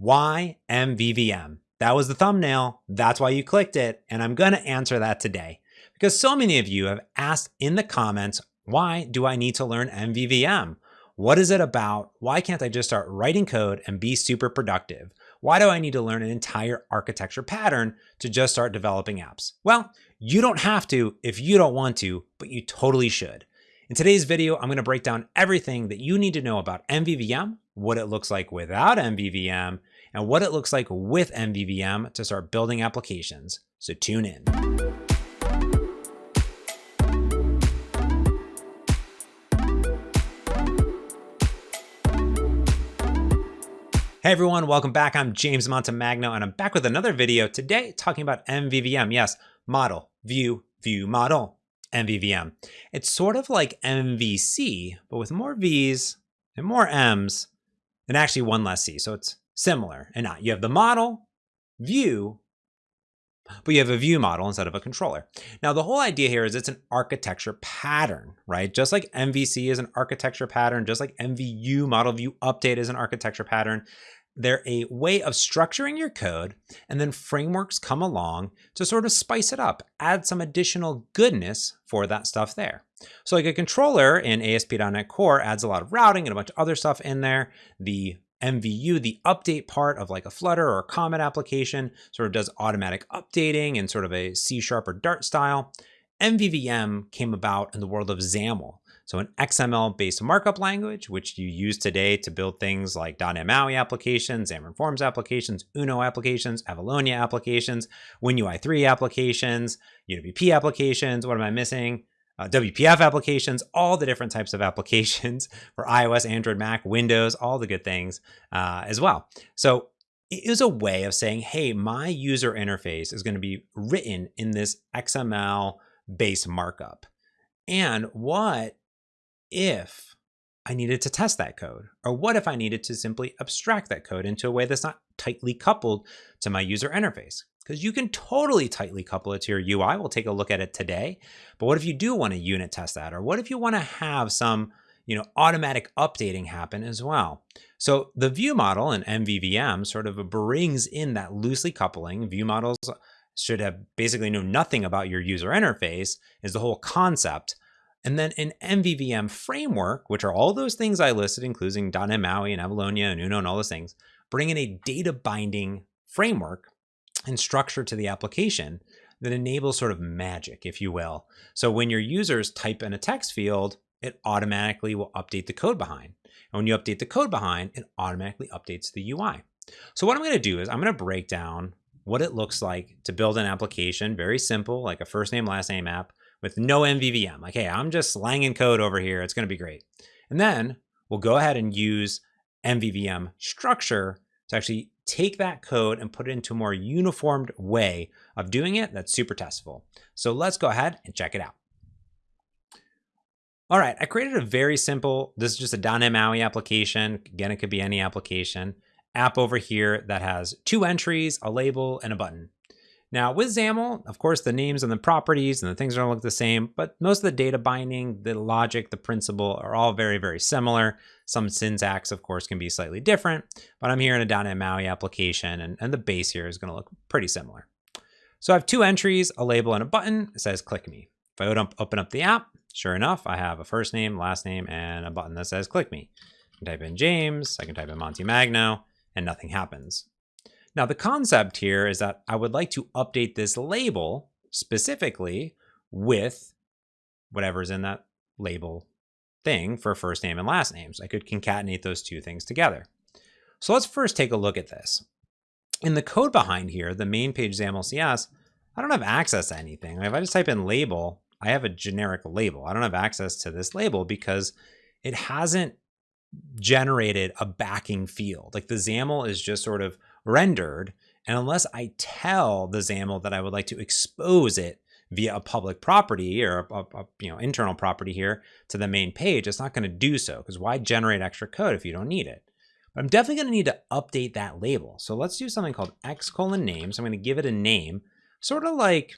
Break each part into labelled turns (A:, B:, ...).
A: Why MVVM? That was the thumbnail. That's why you clicked it. And I'm going to answer that today because so many of you have asked in the comments, why do I need to learn MVVM? What is it about? Why can't I just start writing code and be super productive? Why do I need to learn an entire architecture pattern to just start developing apps? Well, you don't have to if you don't want to, but you totally should. In today's video, I'm going to break down everything that you need to know about MVVM, what it looks like without MVVM, and what it looks like with MVVM to start building applications. So tune in. Hey everyone, welcome back. I'm James Montemagno and I'm back with another video today talking about MVVM. Yes, model, view, view, model, MVVM. It's sort of like MVC, but with more V's and more M's and actually one less C. So it's similar and not. You have the model, view, but you have a view model instead of a controller. Now, the whole idea here is it's an architecture pattern, right? Just like MVC is an architecture pattern, just like MVU, model view update is an architecture pattern, they're a way of structuring your code, and then frameworks come along to sort of spice it up, add some additional goodness for that stuff there. So like a controller in ASP.NET Core adds a lot of routing and a bunch of other stuff in there. The MVU, the update part of like a Flutter or a Comet application, sort of does automatic updating in sort of a C Sharp or Dart style. MVVM came about in the world of XAML. So an XML-based markup language, which you use today to build things like MAUI applications, Xamarin Forms applications, Uno applications, Avalonia applications, WinUI3 applications, UWP applications. What am I missing? Uh, WPF applications, all the different types of applications for iOS, Android, Mac, Windows, all the good things uh, as well. So it is a way of saying, hey, my user interface is going to be written in this XML based markup. And what if I needed to test that code? Or what if I needed to simply abstract that code into a way that's not tightly coupled to my user interface? because you can totally tightly couple it to your UI. We'll take a look at it today. But what if you do want to unit test that? Or what if you want to have some you know, automatic updating happen as well? So the view model in MVVM sort of brings in that loosely coupling. View models should have basically know nothing about your user interface is the whole concept. And then an MVVM framework, which are all those things I listed, including .NET MAUI and Avalonia and Uno and all those things, bring in a data binding framework and structure to the application that enables sort of magic, if you will. So when your users type in a text field, it automatically will update the code behind. And when you update the code behind, it automatically updates the UI. So what I'm going to do is I'm going to break down what it looks like to build an application, very simple, like a first name, last name app with no MVVM. Like, hey, I'm just slanging code over here. It's going to be great. And then we'll go ahead and use MVVM structure to actually take that code and put it into a more uniformed way of doing it that's super testable. So let's go ahead and check it out. All right, I created a very simple, this is just a .NET MAUI application. Again, it could be any application. App over here that has two entries, a label, and a button. Now with XAML, of course, the names and the properties and the things don't look the same, but most of the data binding, the logic, the principle are all very, very similar. Some syntax, of course, can be slightly different, but I'm here in a .NET MAUI application and, and the base here is gonna look pretty similar. So I have two entries, a label and a button. It says click me. If I open up the app, sure enough, I have a first name, last name, and a button that says click me. I can type in James, I can type in Montemagno, and nothing happens. Now the concept here is that I would like to update this label specifically with whatever's in that label thing for first name and last names. I could concatenate those two things together. So let's first take a look at this. In the code behind here, the main page XAML CS, I don't have access to anything. If I just type in label, I have a generic label. I don't have access to this label because it hasn't generated a backing field. Like the XAML is just sort of rendered. And unless I tell the XAML that I would like to expose it via a public property or a, a, you know internal property here to the main page, it's not going to do so because why generate extra code if you don't need it? But I'm definitely going to need to update that label. So let's do something called x colon name. So I'm going to give it a name, sort of like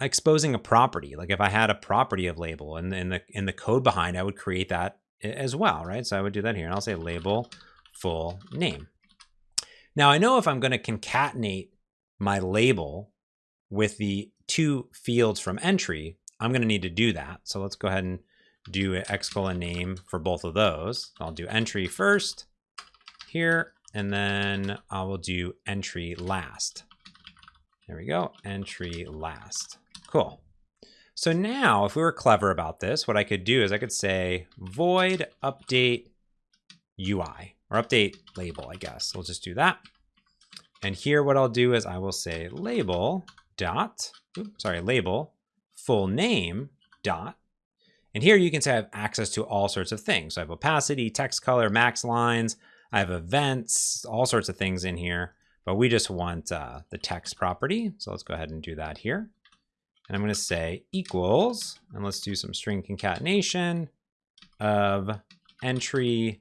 A: exposing a property. Like if I had a property of label and in the in the code behind, I would create that as well, right? So I would do that here and I'll say label full name. Now I know if I'm going to concatenate my label with the two fields from entry, I'm going to need to do that. So let's go ahead and do an X colon name for both of those. I'll do entry first here, and then I will do entry last. There we go, entry last. Cool. So now if we were clever about this, what I could do is I could say void update UI or update label, I guess. We'll just do that. And here what I'll do is I will say label dot, oops, sorry, label full name dot. And here you can say I have access to all sorts of things. So I have opacity, text color, max lines, I have events, all sorts of things in here, but we just want uh, the text property. So let's go ahead and do that here. And I'm going to say equals, and let's do some string concatenation of entry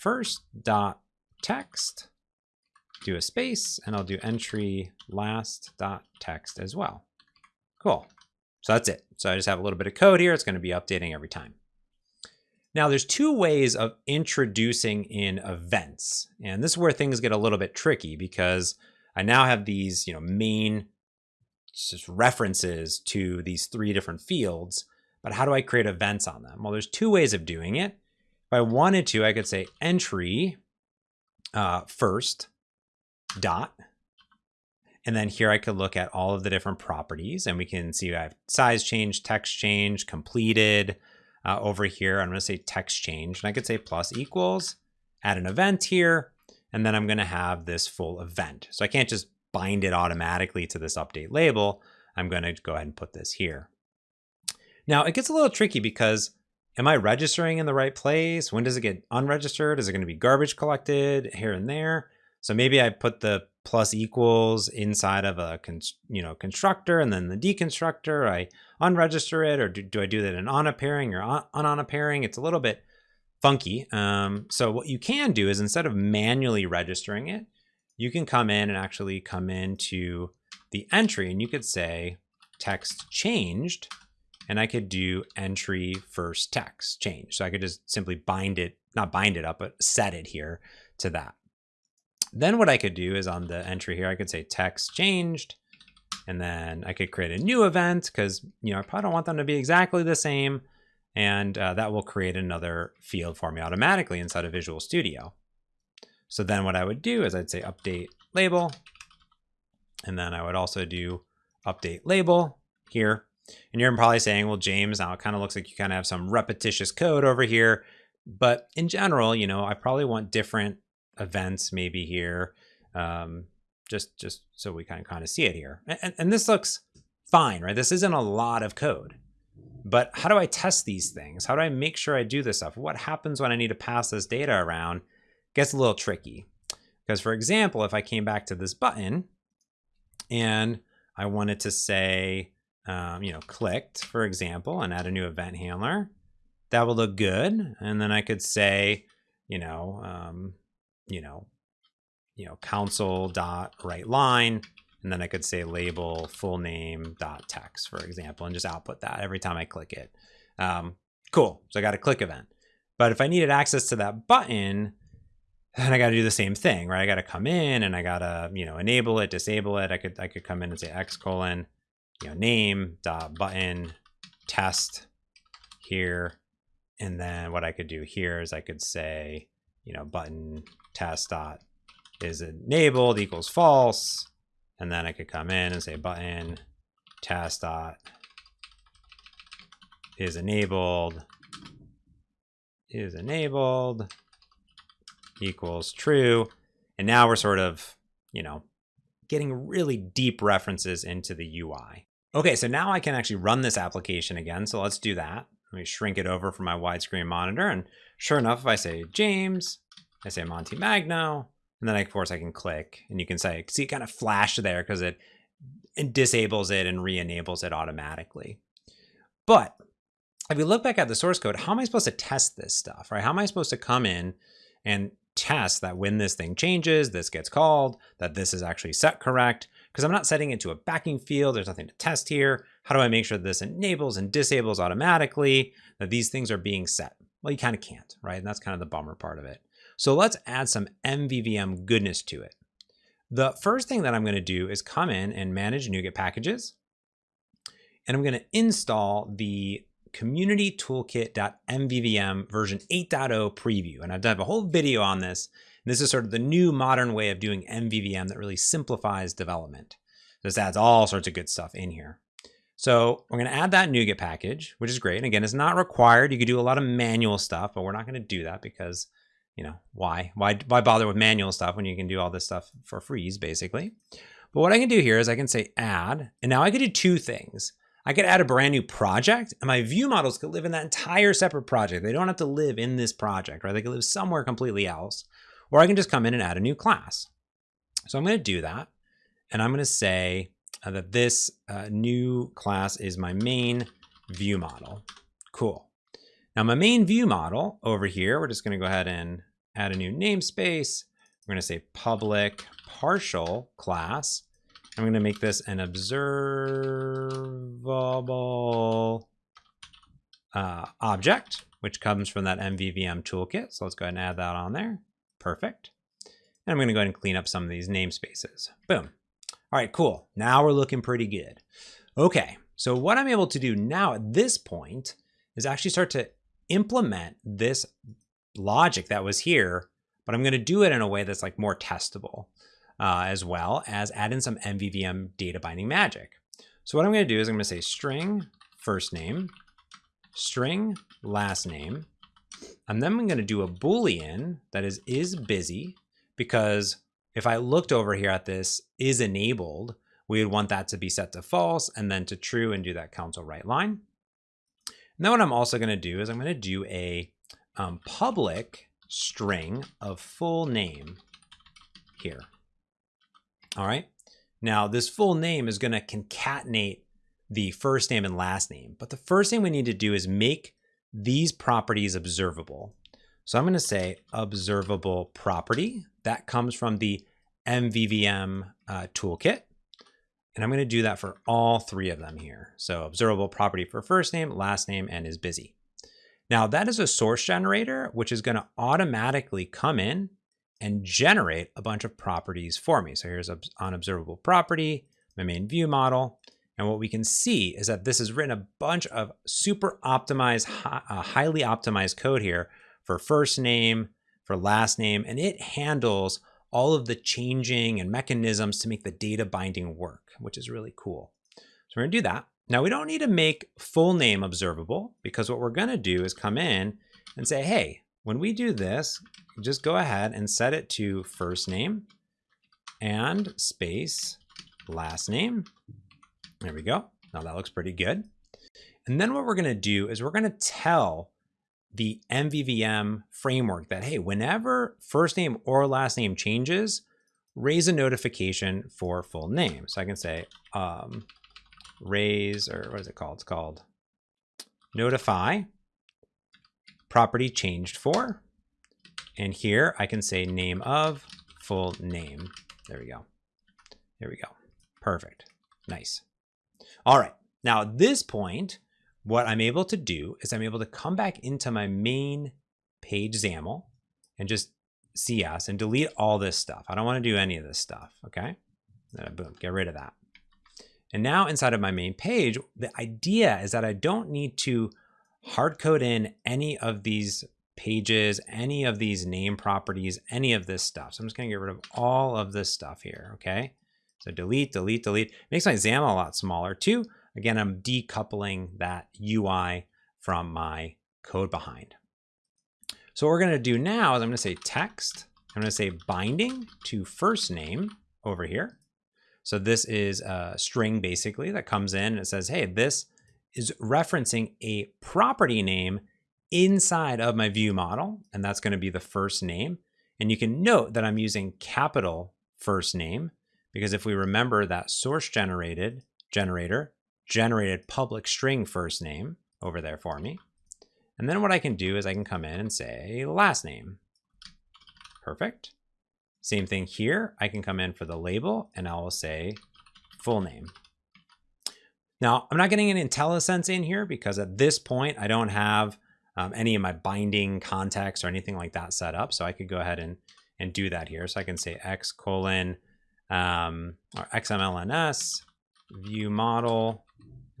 A: first dot text, do a space, and I'll do entry last dot text as well. Cool. So that's it. So I just have a little bit of code here. It's going to be updating every time. Now there's two ways of introducing in events. And this is where things get a little bit tricky because I now have these, you know, main just references to these three different fields, but how do I create events on them? Well, there's two ways of doing it. If I wanted to, I could say entry uh, first dot, and then here I could look at all of the different properties and we can see I have size change, text change, completed uh, over here. I'm going to say text change and I could say plus equals, add an event here, and then I'm going to have this full event. So I can't just bind it automatically to this update label, I'm going to go ahead and put this here. Now it gets a little tricky because am I registering in the right place? When does it get unregistered? Is it going to be garbage collected here and there? So maybe I put the plus equals inside of a you know constructor and then the deconstructor, I unregister it or do, do I do that in on a pairing or on on a pairing? It's a little bit funky. Um, so what you can do is instead of manually registering it, you can come in and actually come into the entry and you could say text changed and I could do entry first text change. So I could just simply bind it, not bind it up, but set it here to that. Then what I could do is on the entry here, I could say text changed, and then I could create a new event because, you know, I probably don't want them to be exactly the same. And uh, that will create another field for me automatically inside of Visual Studio. So then what I would do is I'd say update label, and then I would also do update label here. And you're probably saying, well, James, now it kind of looks like you kind of have some repetitious code over here. But in general, you know, I probably want different events maybe here, um, just just so we kind of kind of see it here. And, and this looks fine, right? This isn't a lot of code. But how do I test these things? How do I make sure I do this stuff? What happens when I need to pass this data around? gets a little tricky. Because for example, if I came back to this button and I wanted to say, um, you know, clicked, for example, and add a new event handler, that would look good. And then I could say, you know, um, you know, you know, console dot write line, and then I could say label full name dot text, for example, and just output that every time I click it. Um, cool. So I got a click event. But if I needed access to that button, then I got to do the same thing, right? I got to come in and I got to, you know, enable it, disable it. I could, I could come in and say X colon, you know, name dot button test here. And then what I could do here is I could say, you know, button test dot is enabled equals false. And then I could come in and say button test dot is enabled is enabled equals true. And now we're sort of, you know, getting really deep references into the UI. Okay, so now I can actually run this application again. So let's do that. Let me shrink it over for my widescreen monitor. And sure enough, if I say James, I say Montemagno, and then of course I can click and you can say, see it kind of flash there because it, it disables it and re-enables it automatically. But if you look back at the source code, how am I supposed to test this stuff, right? How am I supposed to come in and test that when this thing changes, this gets called, that this is actually set correct, because I'm not setting it to a backing field. There's nothing to test here. How do I make sure that this enables and disables automatically, that these things are being set? Well, you kind of can't, right? And that's kind of the bummer part of it. So let's add some MVVM goodness to it. The first thing that I'm going to do is come in and manage NuGet packages. And I'm going to install the community toolkit.mvvm version 8.0 preview. And I've done a whole video on this. This is sort of the new modern way of doing MVVM that really simplifies development. This adds all sorts of good stuff in here. So we're going to add that NuGet package, which is great. And again, it's not required. You could do a lot of manual stuff, but we're not going to do that because, you know, why? Why, why bother with manual stuff when you can do all this stuff for freeze, basically? But what I can do here is I can say add, and now I could do two things. I could add a brand new project and my view models could live in that entire separate project. They don't have to live in this project, right? They could live somewhere completely else. Or I can just come in and add a new class. So I'm going to do that. And I'm going to say uh, that this uh, new class is my main view model. Cool. Now my main view model over here, we're just going to go ahead and add a new namespace. We're going to say public partial class. I'm going to make this an observable uh, object, which comes from that MVVM toolkit. So let's go ahead and add that on there. Perfect. And I'm going to go ahead and clean up some of these namespaces. Boom. All right, cool. Now we're looking pretty good. Okay, so what I'm able to do now at this point is actually start to implement this logic that was here, but I'm going to do it in a way that's like more testable uh, as well as add in some MVVM data binding magic. So what I'm going to do is I'm going to say string first name, string last name, and then I'm going to do a Boolean that is is busy because if I looked over here at this is enabled, we would want that to be set to false and then to true and do that console write line. And then what I'm also going to do is I'm going to do a um, public string of full name here. All right. Now this full name is going to concatenate the first name and last name. But the first thing we need to do is make these properties observable. So I'm going to say observable property. That comes from the MVVM uh, toolkit. And I'm going to do that for all three of them here. So observable property for first name, last name, and is busy. Now that is a source generator, which is going to automatically come in and generate a bunch of properties for me. So here's an observable property, my main view model. And what we can see is that this has written a bunch of super optimized, uh, highly optimized code here for first name, for last name, and it handles all of the changing and mechanisms to make the data binding work, which is really cool. So we're gonna do that. Now we don't need to make full name observable because what we're gonna do is come in and say, hey, when we do this, just go ahead and set it to first name and space last name. There we go. Now that looks pretty good. And then what we're going to do is we're going to tell the MVVM framework that, hey, whenever first name or last name changes, raise a notification for full name. So I can say um, raise, or what is it called? It's called notify property changed for. And here I can say name of full name. There we go. There we go. Perfect. Nice. All right. Now at this point, what I'm able to do is I'm able to come back into my main page XAML and just CS and delete all this stuff. I don't want to do any of this stuff. Okay. Then boom, get rid of that. And now inside of my main page, the idea is that I don't need to hard code in any of these pages, any of these name properties, any of this stuff. So I'm just gonna get rid of all of this stuff here, okay? So delete, delete, delete. Makes my XAML a lot smaller too. Again, I'm decoupling that UI from my code behind. So what we're gonna do now is I'm gonna say text, I'm gonna say binding to first name over here. So this is a string basically that comes in and it says, hey, this is referencing a property name inside of my view model, and that's going to be the first name. And you can note that I'm using capital first name because if we remember that source generated generator generated public string first name over there for me. And then what I can do is I can come in and say last name. Perfect. Same thing here. I can come in for the label and I will say full name. Now, I'm not getting an IntelliSense in here because at this point, I don't have um, any of my binding context or anything like that set up. So I could go ahead and, and do that here. So I can say x colon um, or XMLNS, view model.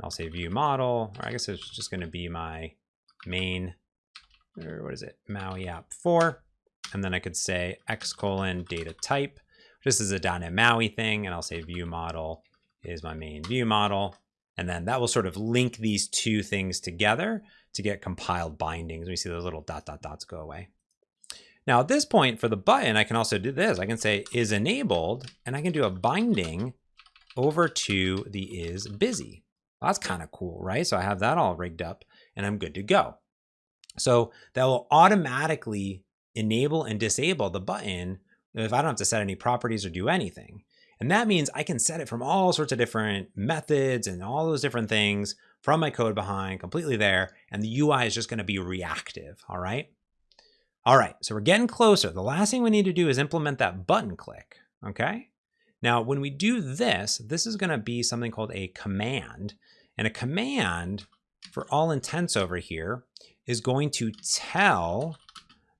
A: I'll say view model, or I guess it's just going to be my main, or what is it, Maui app 4. And then I could say X colon data type. This is a .NET Maui thing, and I'll say view model is my main view model. And then that will sort of link these two things together to get compiled bindings. We see those little dot dot dots go away. Now at this point for the button, I can also do this. I can say is enabled and I can do a binding over to the is busy. That's kind of cool, right? So I have that all rigged up and I'm good to go. So that will automatically enable and disable the button if I don't have to set any properties or do anything. And that means I can set it from all sorts of different methods and all those different things from my code behind completely there. And the UI is just going to be reactive. All right. All right. So we're getting closer. The last thing we need to do is implement that button click. Okay. Now, when we do this, this is going to be something called a command. And a command, for all intents over here, is going to tell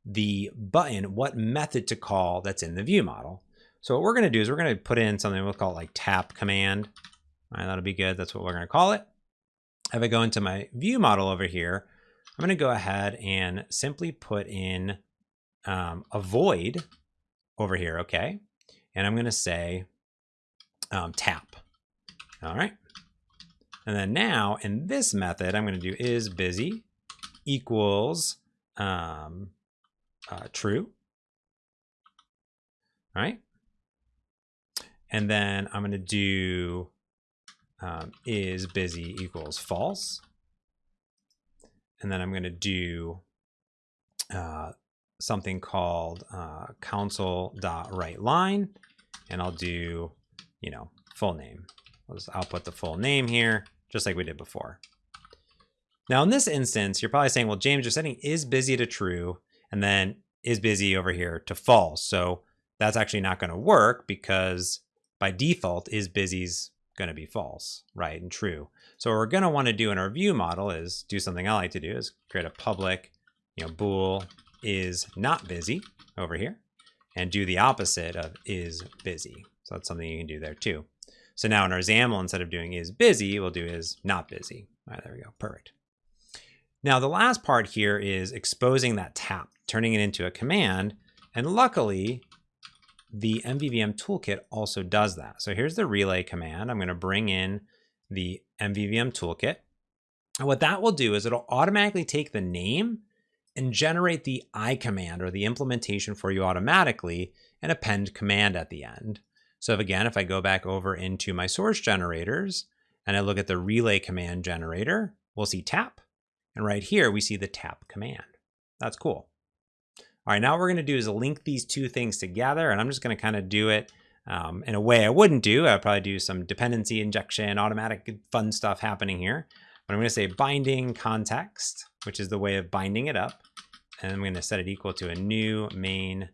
A: the button what method to call that's in the view model. So what we're going to do is we're going to put in something we'll call like tap command. All right, that'll be good. That's what we're going to call it. If I go into my view model over here, I'm going to go ahead and simply put in um, a void over here, okay? And I'm going to say um, tap. All right. And then now in this method, I'm going to do is busy equals um, uh, true. All right. And then I'm going to do um, is busy equals false. And then I'm going to do uh, something called uh, line, and I'll do, you know, full name. I'll just output the full name here, just like we did before. Now in this instance, you're probably saying, well, James, you're setting is busy to true, and then is busy over here to false. So that's actually not going to work because by default is busy's going to be false, right, and true. So what we're going to want to do in our view model is do something I like to do is create a public, you know, bool is not busy over here and do the opposite of is busy. So that's something you can do there too. So now in our XAML, instead of doing is busy, we'll do is not busy. All right, there we go. Perfect. Now the last part here is exposing that tap, turning it into a command. And luckily, the MVVM toolkit also does that. So here's the relay command. I'm going to bring in the MVVM toolkit. And what that will do is it'll automatically take the name and generate the I command or the implementation for you automatically and append command at the end. So if, again, if I go back over into my source generators and I look at the relay command generator, we'll see tap. And right here, we see the tap command. That's cool. All right, now what we're gonna do is link these two things together and I'm just gonna kind of do it um, in a way I wouldn't do. I'd probably do some dependency injection, automatic fun stuff happening here. But I'm gonna say binding context, which is the way of binding it up. And I'm gonna set it equal to a new main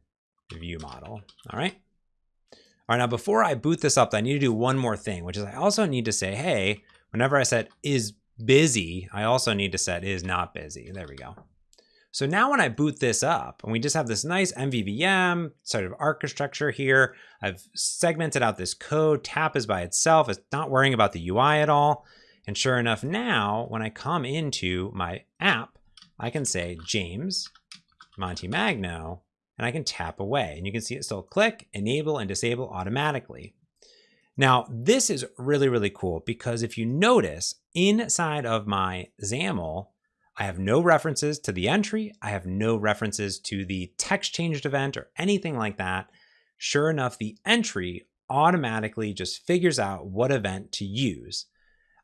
A: view model, all right? All right, now before I boot this up, I need to do one more thing, which is I also need to say, hey, whenever I set is busy, I also need to set is not busy. There we go. So now when I boot this up and we just have this nice MVVM sort of architecture here, I've segmented out this code, tap is by itself, it's not worrying about the UI at all. And sure enough, now when I come into my app, I can say James Montemagno, and I can tap away. And you can see it still click, enable, and disable automatically. Now, this is really, really cool because if you notice inside of my XAML, I have no references to the entry. I have no references to the text changed event or anything like that. Sure enough, the entry automatically just figures out what event to use.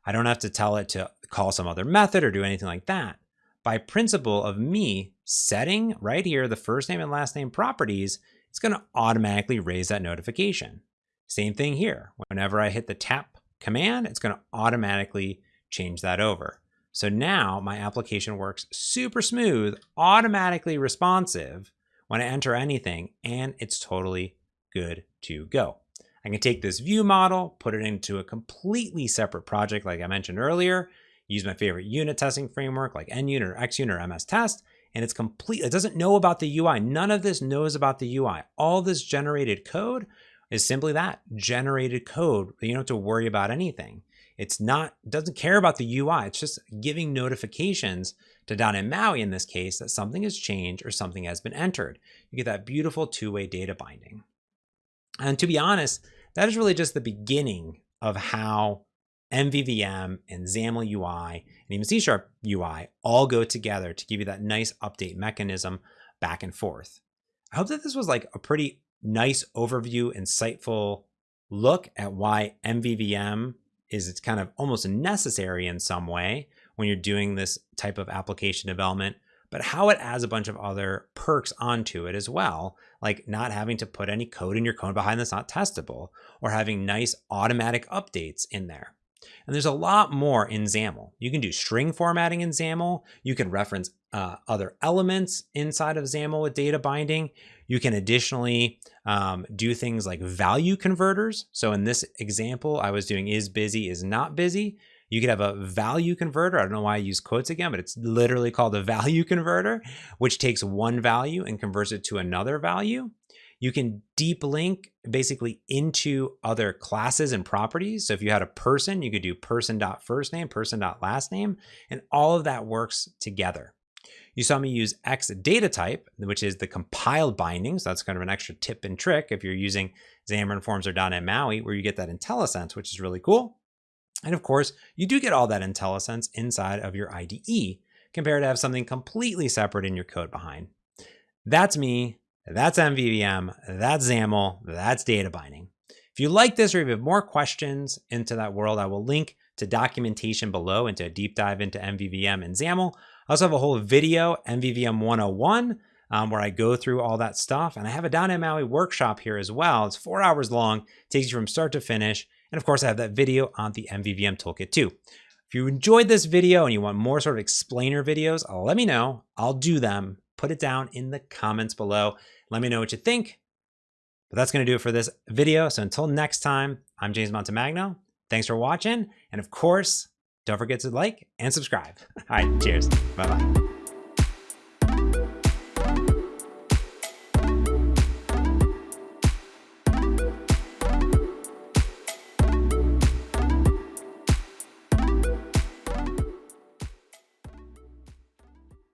A: I don't have to tell it to call some other method or do anything like that. By principle of me setting right here the first name and last name properties, it's going to automatically raise that notification. Same thing here. Whenever I hit the tap command, it's going to automatically change that over. So now my application works super smooth, automatically responsive when I enter anything, and it's totally good to go. I can take this view model, put it into a completely separate project like I mentioned earlier, use my favorite unit testing framework like NUnit or XUnit or MS Test, and it's complete. It doesn't know about the UI. None of this knows about the UI. All this generated code is simply that generated code. You don't have to worry about anything. It's not, doesn't care about the UI. It's just giving notifications to .NET MAUI in this case that something has changed or something has been entered. You get that beautiful two-way data binding. And to be honest, that is really just the beginning of how MVVM and XAML UI and even C Sharp UI all go together to give you that nice update mechanism back and forth. I hope that this was like a pretty nice overview, insightful look at why MVVM is it's kind of almost necessary in some way when you're doing this type of application development, but how it adds a bunch of other perks onto it as well, like not having to put any code in your code behind that's not testable, or having nice automatic updates in there. And there's a lot more in XAML. You can do string formatting in XAML. You can reference uh, other elements inside of XAML with data binding. You can additionally um, do things like value converters. So in this example, I was doing is busy, is not busy. You could have a value converter. I don't know why I use quotes again, but it's literally called a value converter, which takes one value and converts it to another value. You can deep link basically into other classes and properties. So if you had a person, you could do person.first name, person.last name, and all of that works together. You saw me use X data type, which is the compiled binding. So that's kind of an extra tip and trick if you're using Xamarin Forms or .NET MAUI, where you get that IntelliSense, which is really cool. And of course, you do get all that IntelliSense inside of your IDE compared to have something completely separate in your code behind. That's me. That's MVVM, that's XAML, that's data binding. If you like this or if you have more questions into that world, I will link to documentation below into a deep dive into MVVM and XAML. I also have a whole video, MVVM 101, um, where I go through all that stuff. And I have a .NET MAUI workshop here as well. It's four hours long, takes you from start to finish. And of course, I have that video on the MVVM toolkit too. If you enjoyed this video and you want more sort of explainer videos, let me know. I'll do them put it down in the comments below. Let me know what you think. But that's going to do it for this video. So until next time, I'm James Montemagno. Thanks for watching. And of course, don't forget to like and subscribe. All right, cheers. Bye-bye.